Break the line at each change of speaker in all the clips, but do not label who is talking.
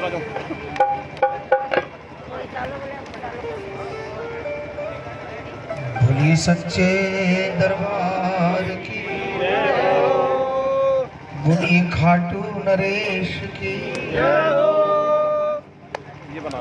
उधर आ जाओ
बोलिए सच्चे दरबार की बोलिए खाटू नरेश की।
ये बना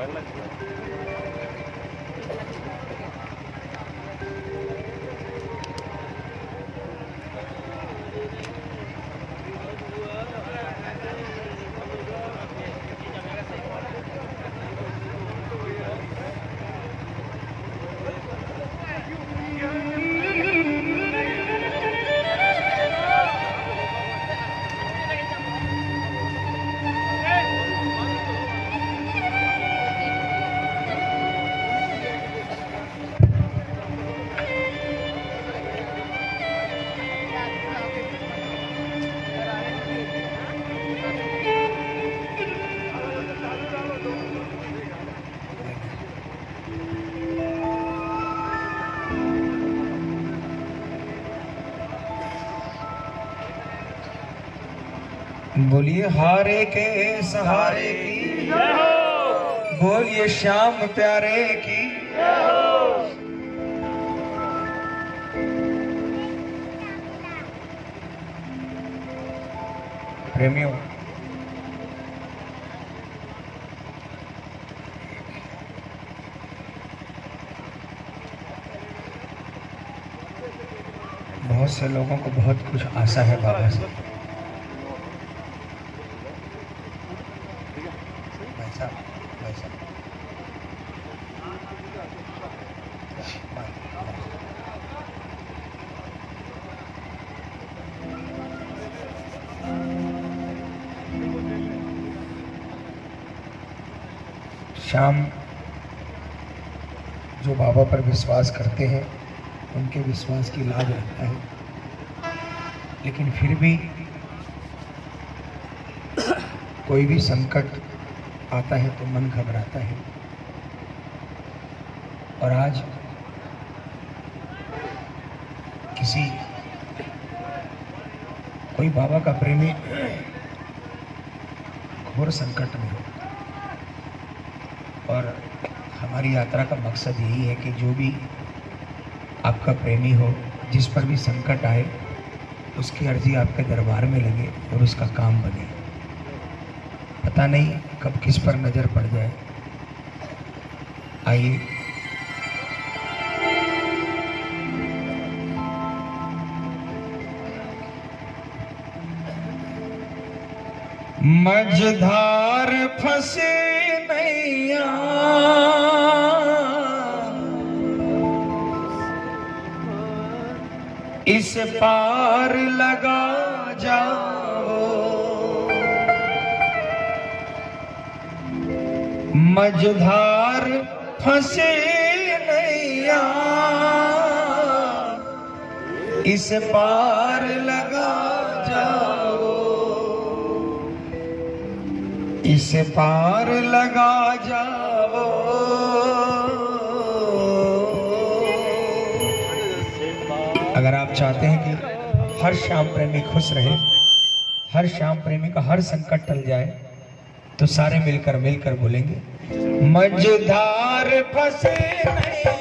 बोलिए, हारे के सहारे की। बोलिए, श्याम प्यारे की। प्रेमियों, बहुत से लोगों को बहुत कुछ आशा है बाबा से भाई साहब भाई साहब शाम जो बाबा पर विश्वास करते हैं, उनके विश्वास की लाज रखता है। लेकिन फिर भी कोई भी संकट आता है तो मन घबराता है। और आज किसी कोई बाबा का प्रेमी घोर संकट में हो। और हमारी यात्रा का मकसद यही है कि जो भी आपका प्रेमी हो, जिस पर भी संकट आए, उसकी अर्जी आपके दरबार में लगे और उसका काम बने। पता नहीं कब किस पर नज़र पड़ जाए। आइए। मझधार फंसे इस पार लगा जाओ। मझधार फंसे नैया। इस पार लगा इस पार लगा जाओ। अगर आप चाहते हैं कि हर श्याम प्रेमी खुश रहे हर श्याम प्रेमी का हर संकट टल जाए तो सारे मिलकर मिलकर बोलेंगे मझधार फंसे नैया,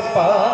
पास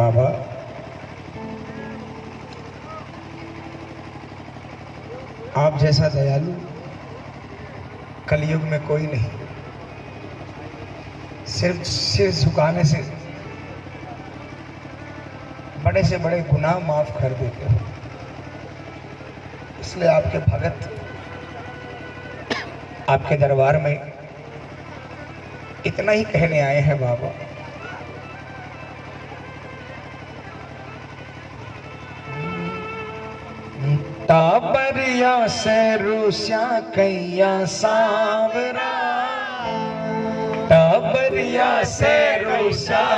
बाबा। आप जैसा दयालु, कलयुग में कोई नहीं। सिर्फ़ सिर झुकाने से बड़े से बड़े गुनाह माफ़ कर देते हो। इसलिए आपके भगत, आपके दरबार में इतना ही कहने आए हैं बाबा। सरूस्या कैया सावरा। टबरिया से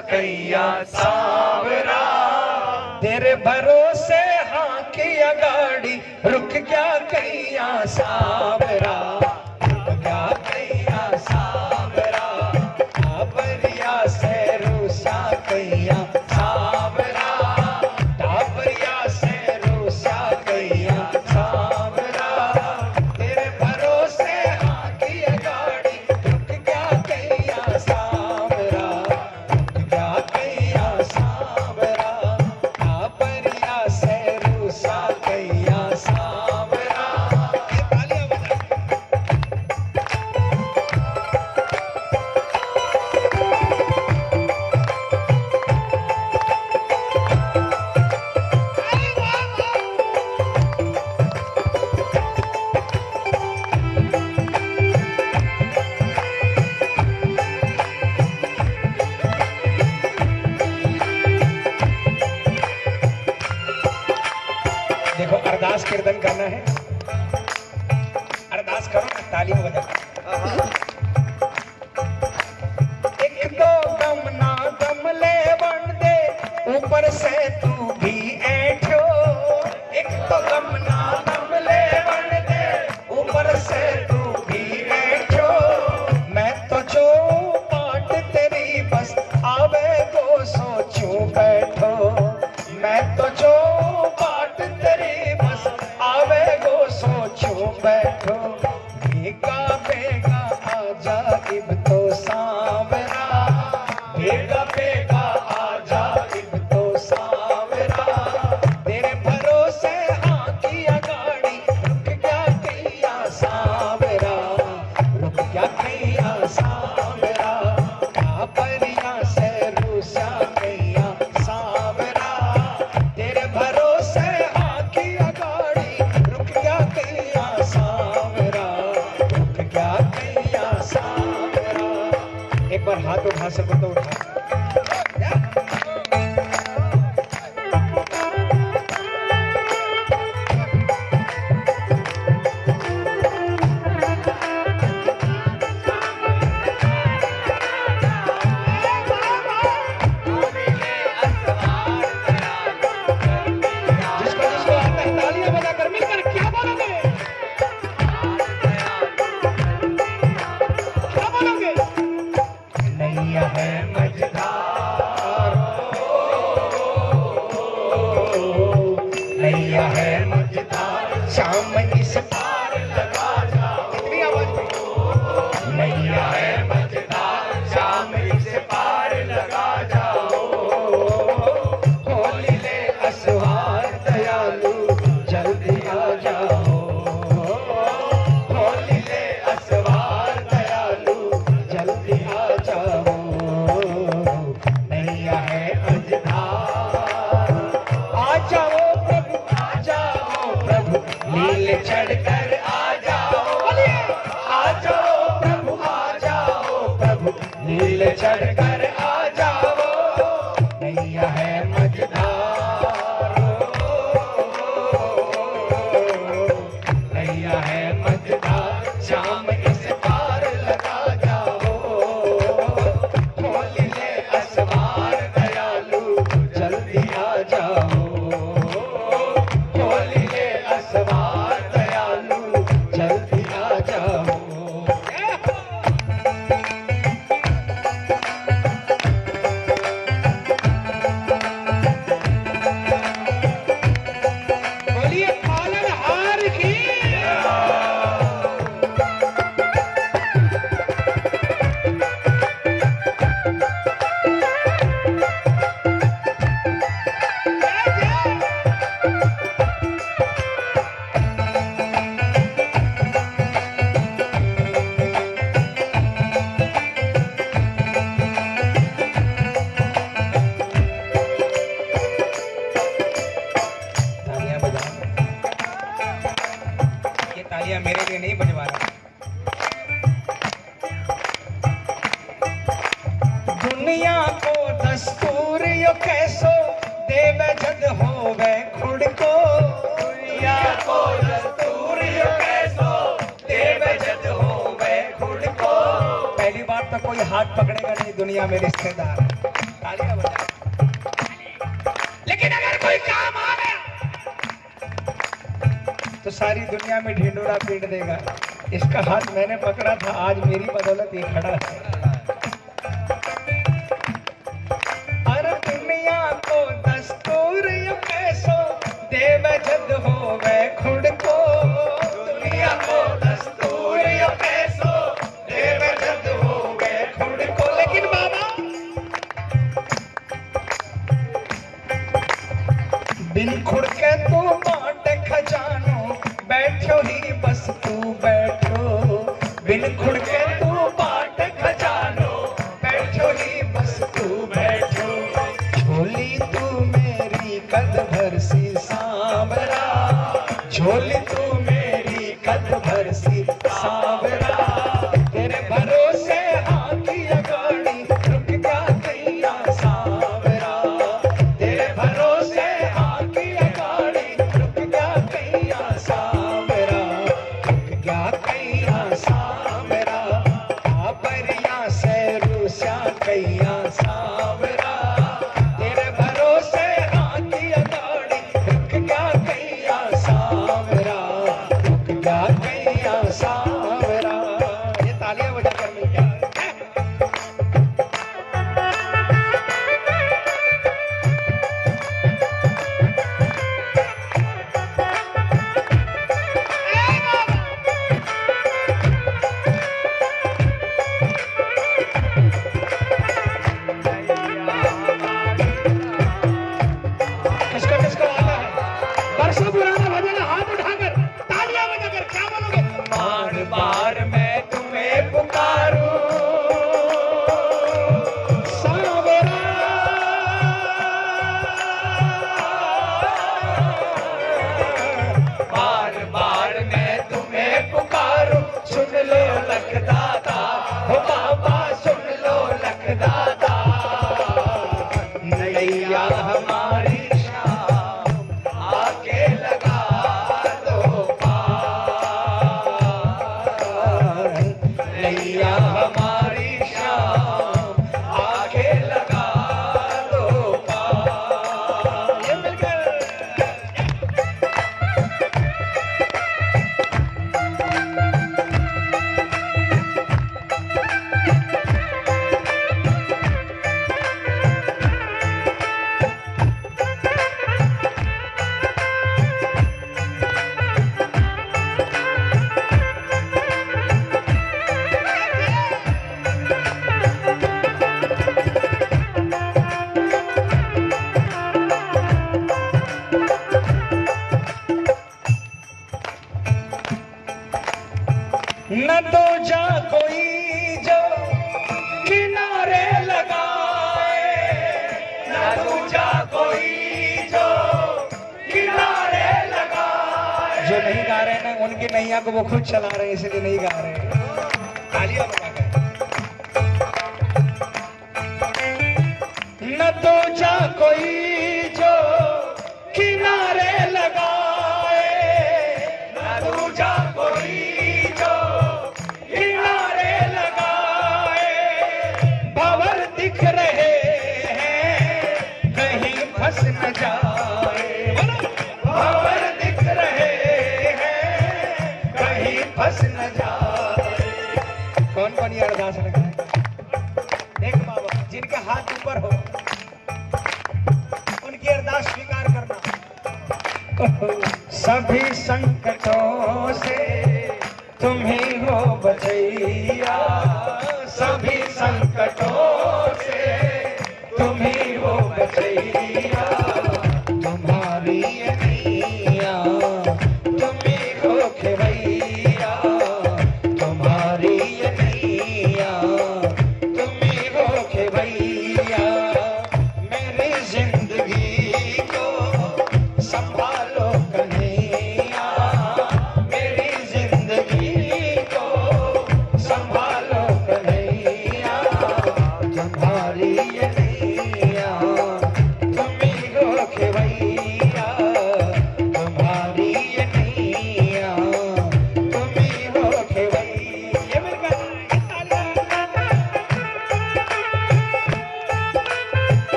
कैया सावरा। तेरे भरोसे हाँ की अगाड़ी रुक क्या कैया सावरा। कोई हाथ पकड़ेगा नहीं, दुनिया में रिश्तेदार लेकिन अगर कोई काम आ गया तो सारी दुनिया में ढिंडोरा पीट देगा। इसका हाथ मैंने पकड़ा था, आज मेरी बदौलत ये खड़ा है।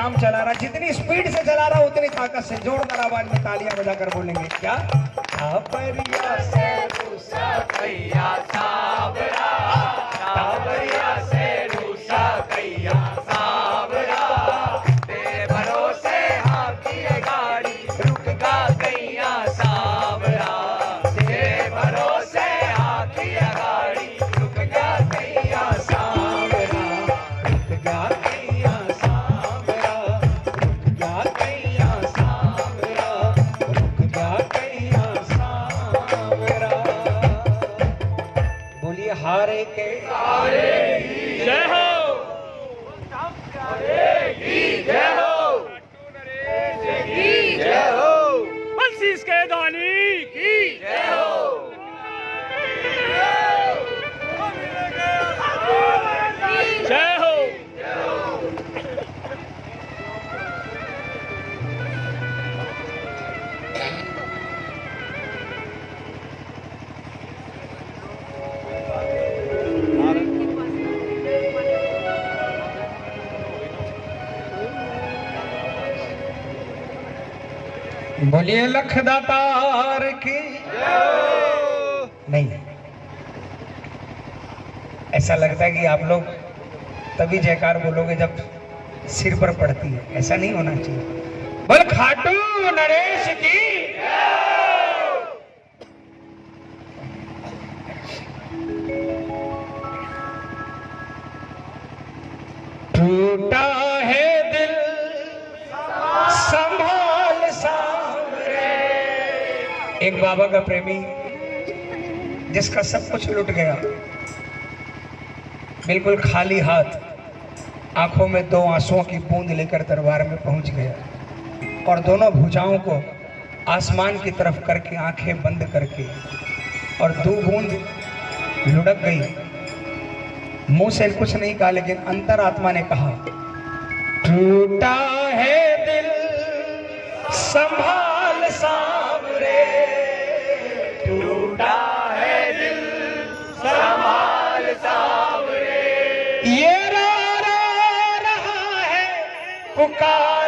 काम चला रहा जितनी स्पीड से चला रहा उतनी ताकत से।
जोड़ बोलिए लखदा तार
की।
नहीं। ऐसा लगता है कि आप लोग तभी जयकार बोलोगे जब सिर पर पड़ती है। ऐसा नहीं होना चाहिए। बोल खाटू नरेश की। एक बाबा का प्रेमी, जिसका सब कुछ लुट गया। बिल्कुल खाली हाथ, आँखों में दो आंसुओं की बूंद लेकर दरबार में पहुँच गया और दोनों भुजाओं को आसमान की तरफ़ करके आँखें बंद करके और दो बूंद लुढ़क गई। मुँह से कुछ नहीं कहा, लेकिन अंतरात्मा ने कहा, टूटा है दिल, संभाल का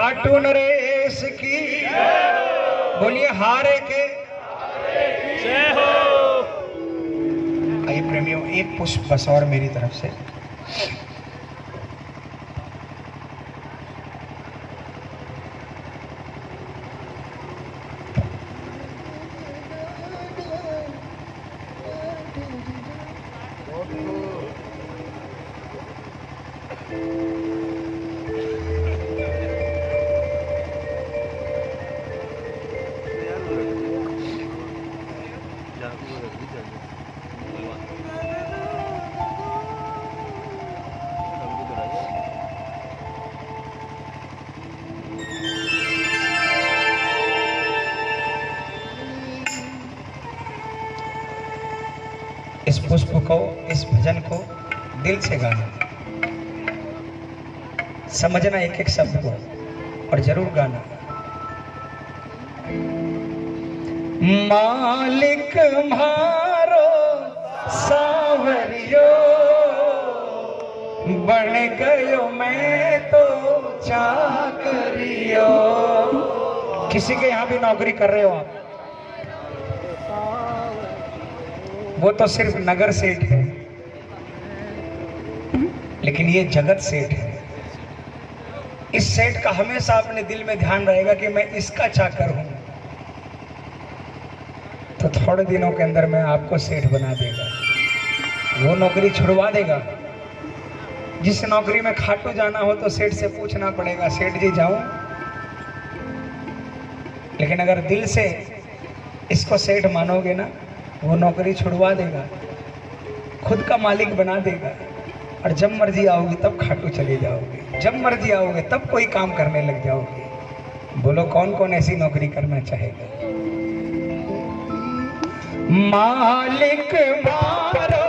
खाटू नरेश की। बोलिए हारे के। आइए प्रेमियों एक पुष्प बस और मेरी तरफ़ से। भजन को दिल से गाना। समझना एक एक शब्द को और ज़रूर गाना। मालिक मारो सावरियो, बन गयो मैं तो चाकरियो। किसी के यहाँ भी नौकरी कर रहे हो आप? वो तो सिर्फ़ नगर सेठ है। लेकिन ये जगत सेठ है। इस सेठ का हमेशा अपने दिल में ध्यान रहेगा कि मैं इसका चाकर हूँ। तो थोड़े दिनों के अंदर मैं आपको सेठ बना देगा। वो नौकरी छुड़वा देगा। जिस नौकरी में खाटू जाना हो तो सेठ से पूछना पड़ेगा, सेठ जी जाऊँ लेकिन अगर दिल से इसको सेठ मानोगे ना, वो नौकरी छुड़वा देगा। खुद का मालिक बना देगा। और जब मर्ज़ी आओगे तब खाटू चले जाओगे। जब मर्ज़ी आओगे तब कोई काम करने लग जाओगे। बोलो कौन कौन ऐसी नौकरी करना चाहेगा? मालिक मारो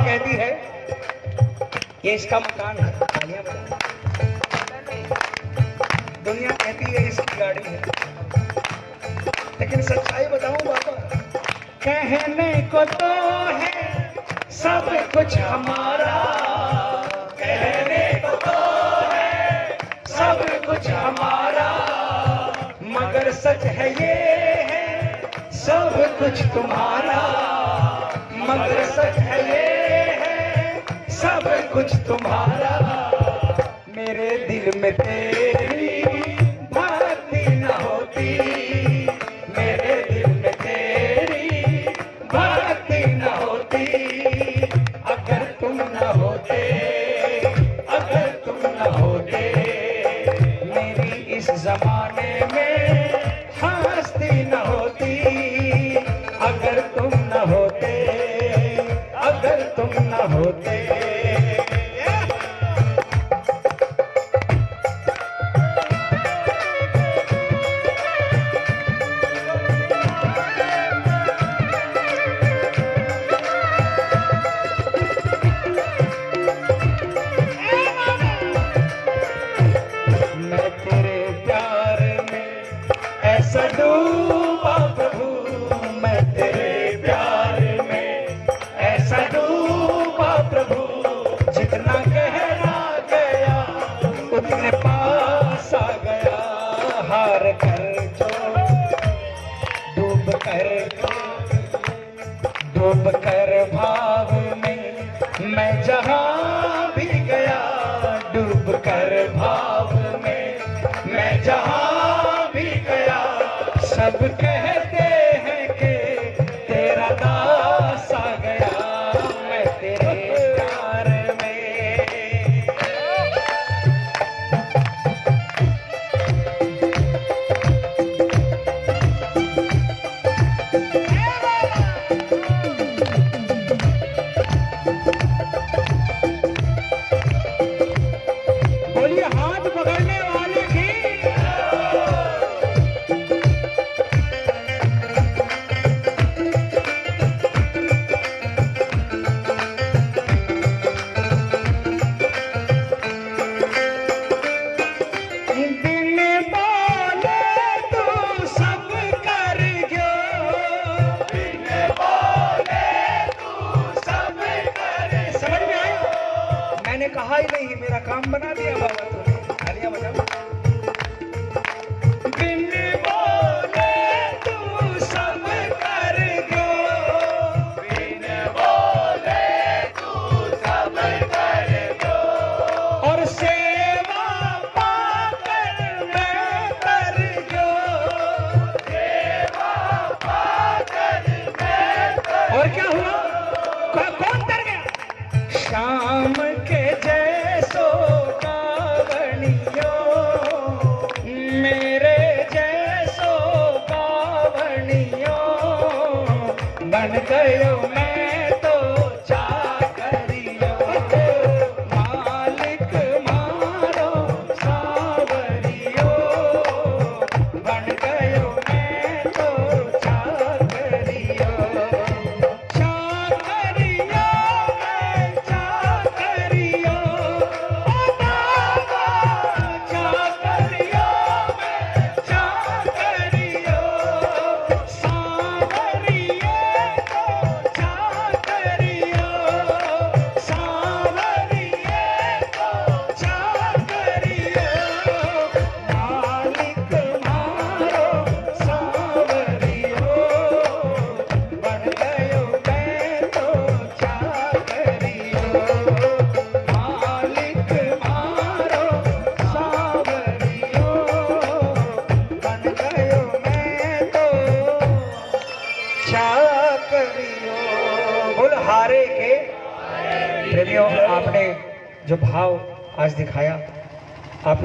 कहती है, ये इसका मकान है। दुनिया कहती है इसकी गाड़ी है। लेकिन सच्चाई बताऊँ बाबा, कहने को तो है सब कुछ हमारा। कहने को तो है सब कुछ हमारा। मगर सच है ये है सब कुछ तुम्हारा। मगर सच है ये सब कुछ तुम्हारा। मेरे दिल में तेरी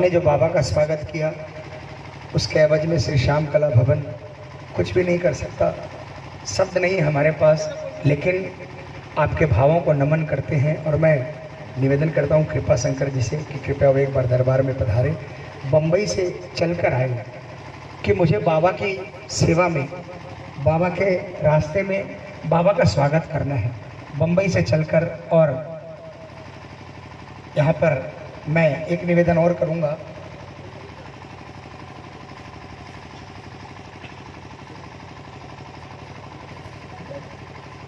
हमने जो बाबा का स्वागत किया, उसके एवज में श्री श्याम कला भवन कुछ भी नहीं कर सकता। शब्द नहीं हमारे पास, लेकिन आपके भावों को नमन करते हैं और मैं निवेदन करता हूँ कृपा शंकर जी से कि कृपया वो एक बार दरबार में पधारे बम्बई से चलकर आए, कि मुझे बाबा की सेवा में, बाबा के रास्ते में बाबा का स्वागत करना है। बम्बई से चलकर और यहाँ पर मैं एक निवेदन और करूँगा।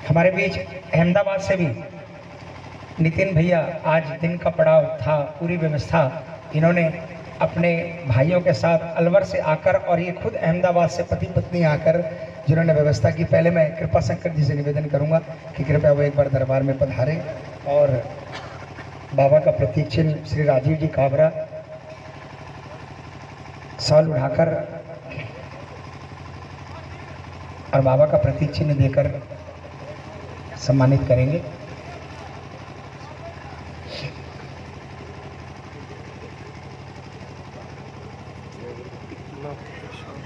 हमारे बीच अहमदाबाद से भी नितिन भैया आज दिन का पड़ाव था, पूरी व्यवस्था इन्होंने अपने भाइयों के साथ अलवर से आकर और ये खुद अहमदाबाद से पति पत्नी आकर जिन्होंने व्यवस्था की, पहले मैं कृपा शंकर जी से निवेदन करूँगा कि कृपया वो एक बार दरबार में पधारें और बाबा का प्रतीक चिन्ह श्री राजीव जी काबरा साल उठाकर और बाबा का प्रतीक चिन्ह देकर सम्मानित करेंगे
इतना परेशान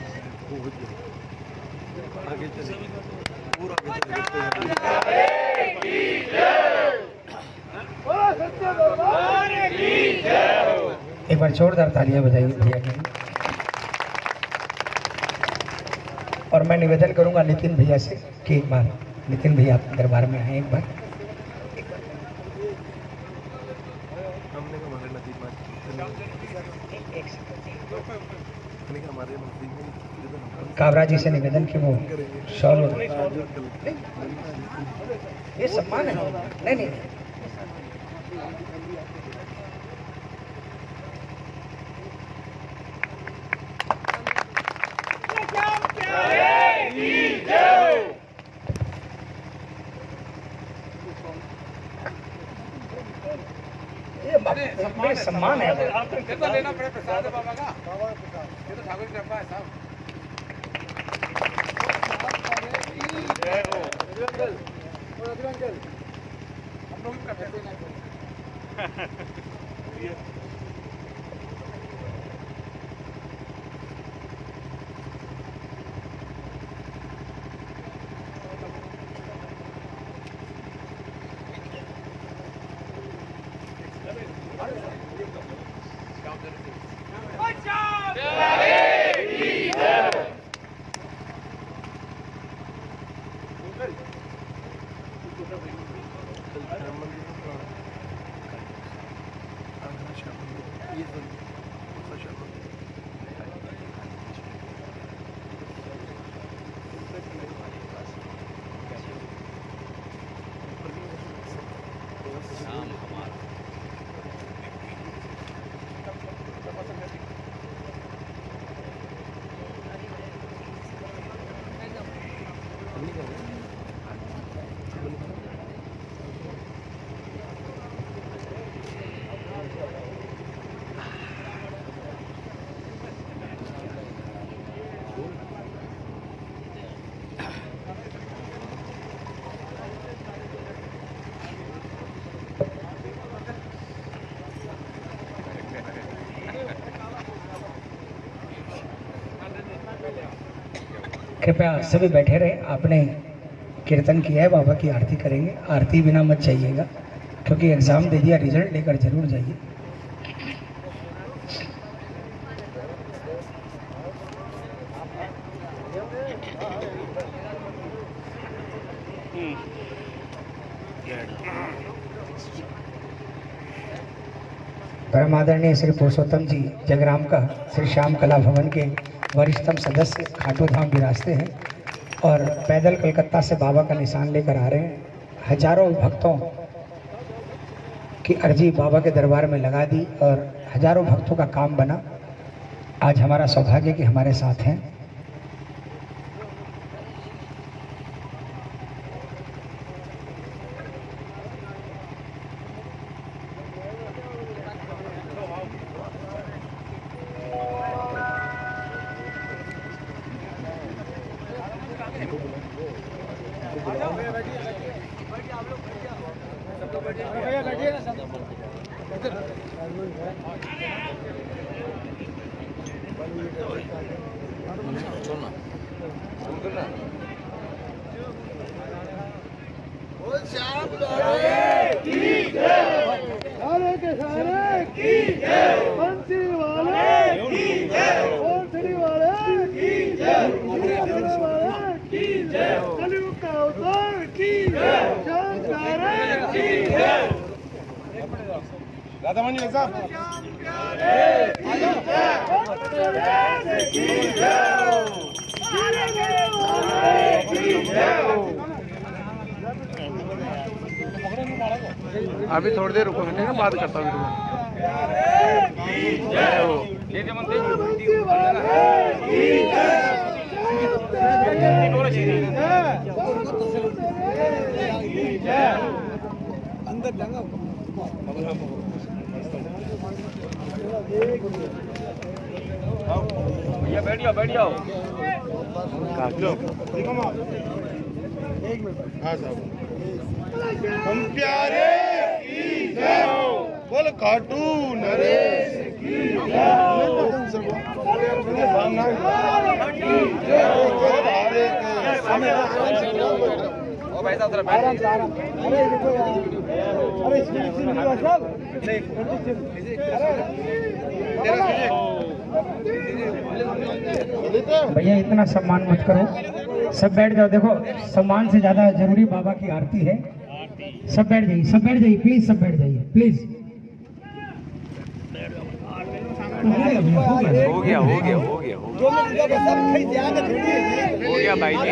हो गया आगे चले पूरा आगे चले
एक बार जोरदार तालियाँ बजाइए भैया के। और मैं निवेदन करूँगा नितिन भैया से कि एक बार, नितिन भैया आप दरबार में आए एक बार। काबरा जी से निवेदन कि वो और- ये सम्मान है। नहीं नहीं।
frena, frena. easily.
कृपया सभी बैठे रहे। आपने कीर्तन किया है, बाबा की आरती करेंगे। आरती बिना मत जाइएगा, क्योंकि एग्ज़ाम दे दिया रिज़ल्ट लेकर ज़रूर जाइए। परम आदरणीय श्री पुरुषोत्तम जी जगराम का श्री श्याम कला भवन के वरिष्ठतम सदस्य खाटू धाम विराजते हैं और पैदल कलकत्ता से बाबा का निशान लेकर आ रहे हैं। हज़ारों भक्तों की अर्जी बाबा के दरबार में लगा दी और हज़ारों भक्तों का काम बना। आज हमारा सौभाग्य कि हमारे साथ हैं।
अभी थोड़ी देर रुको ठीक बात करता हूँ
भैया बैठ जाओ बैठ जाओ
हाँ साहब। हम प्यारे बोल खाटू नरेश की जय जय बोल हरे के
ओ भाई साहब जरा बैठ
भैया, इतना सम्मान मत करो। सब बैठ जाओ। देखो, सम्मान से ज़्यादा ज़रूरी बाबा की आरती है। सब बैठ जाइए, सब बैठ जाइए प्लीज़ सब बैठ जाइए प्लीज़
हो गया हो गया हो गया हो गया। हो गया भाई जी।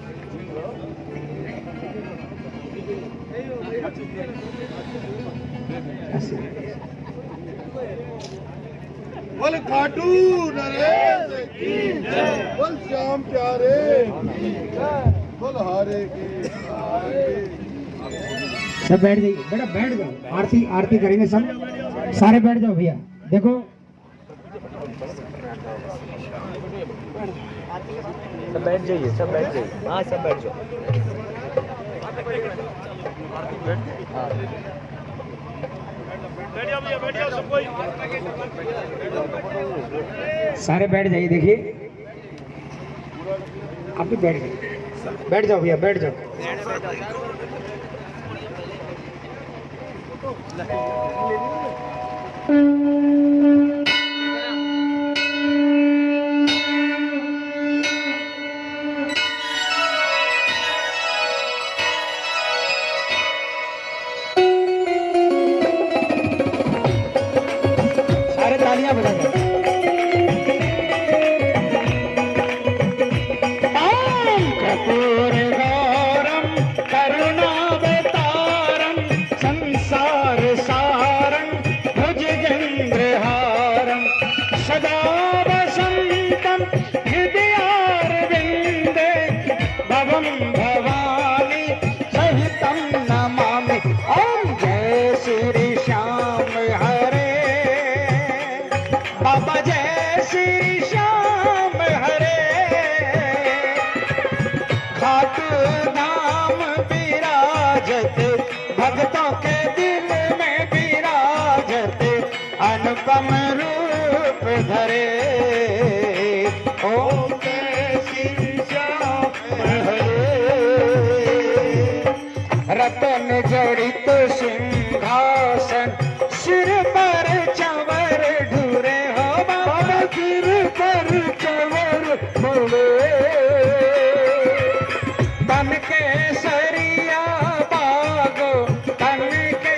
बोल श्याम प्यारे की जय। बोल हरे की हरे। की
सब बैठ जाइए। बेटा बैठ जाओ। आरती आरती करेंगे सब। सारे बैठ जाओ भैया। देखो
सब बैठ जाइए सब बैठ जाइए। हाँ सब बैठ जाओ।
सारे बैठ जाइए देखिए। आप भी बैठ जाइए। बैठ जाओ भैया बैठ जाओ। सारे चरित सिंहासन सिर पर चवर ढूरे हो बाबा। सिर पर चवर बोले तन के सरिया बागो तन के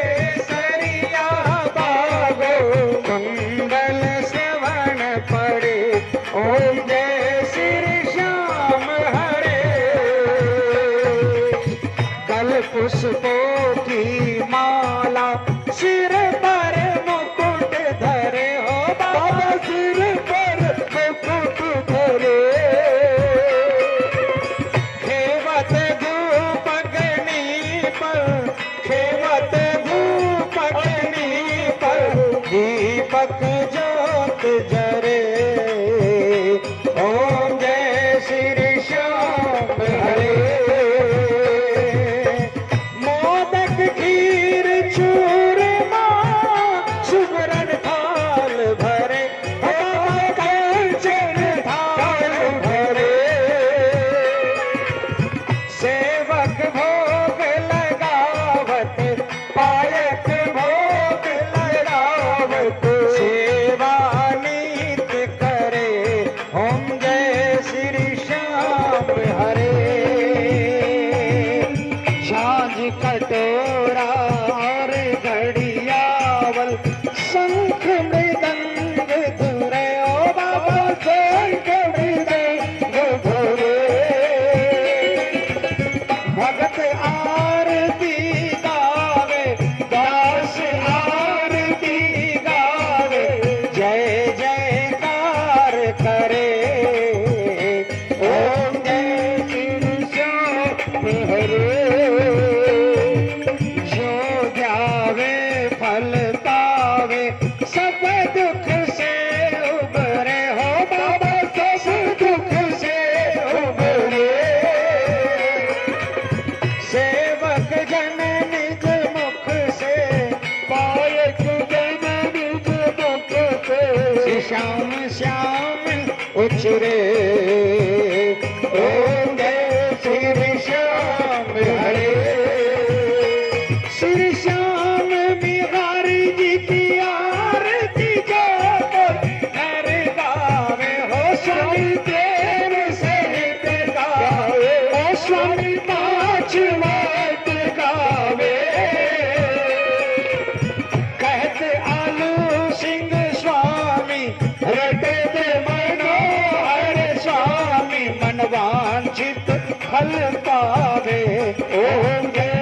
सरिया बागो। कुंडल सेवन पड़े ओम जय स्वामी मनवांछित फल पावे ओम जय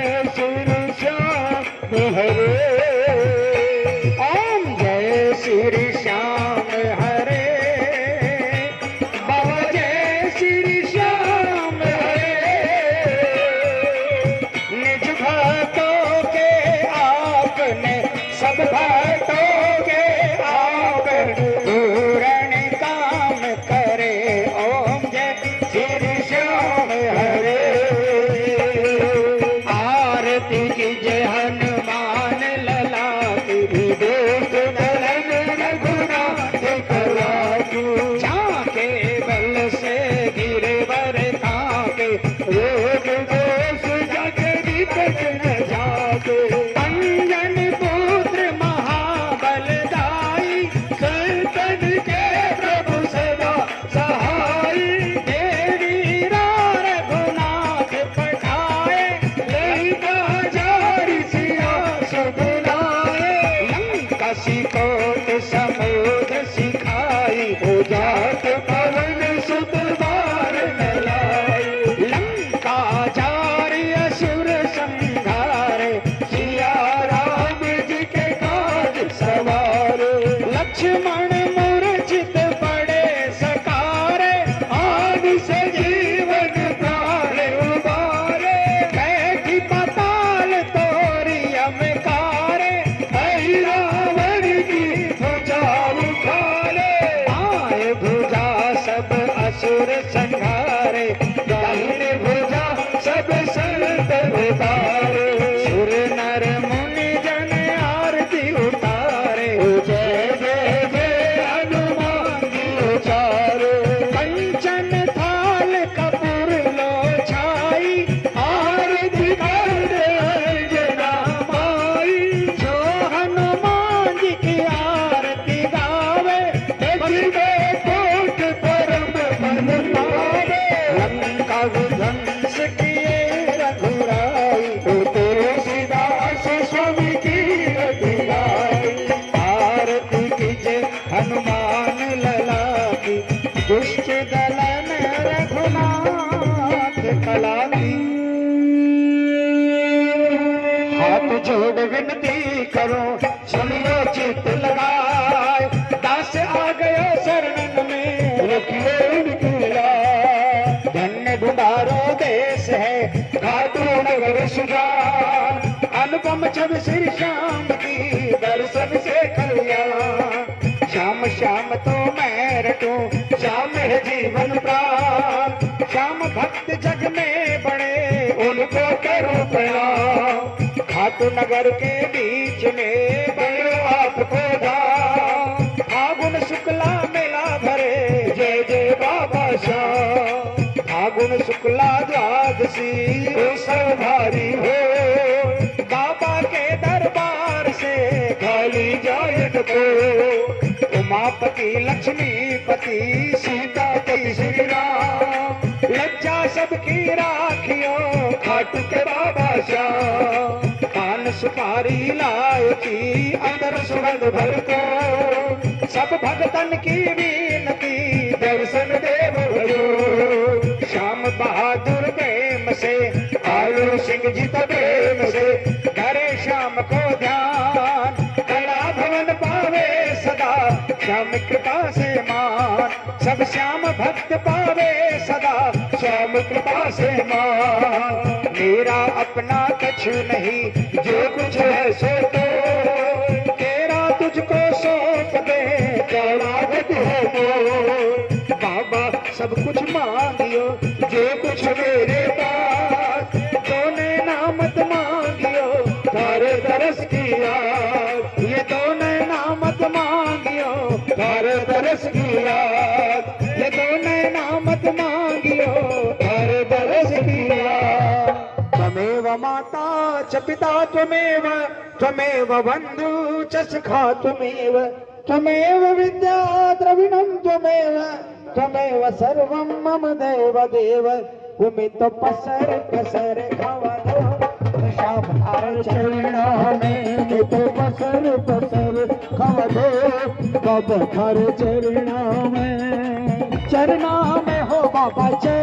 अनुपम छवि श्री श्याम की दर्शन से कल्याण श्याम श्याम तो मैं रटूं, श्याम है जीवन प्राण। श्याम भक्त जग में बड़े, उनको करो प्रणाम। खाटू नगर के बीच में बड़ो आपको फागुन शुक्ला मेला भरे, जय जय बाबा श्याम। फागुन शुक्ला द्वादशी उत्सव भारी हो को। उमापति लक्ष्मीपति सीतापति श्री राम लज्जा सबकी राखियो, खाटू के बाबा श्याम। पान सुपारी लायकी अंदर सुगंध भर को। सब भगतन की विनती, दर्शन देव श्याम बहादुर प्रेम से आयु सिंह जी तो श्याम भक्त पावे सदा। श्याम कृपा से माँ। मेरा अपना कछु नहीं, जो कुछ है सो च पिता त्वमेव त्वमेव बन्धु च सखा त्वमेव त्वमेव विद्या द्रविणं त्वमेव त्वमेव सर्वं मम देव देव उमि तो पसर पसर चरणों में तो पसर पसर खवदो बाबा हर चरणों में चरणों में हो बाबा चरण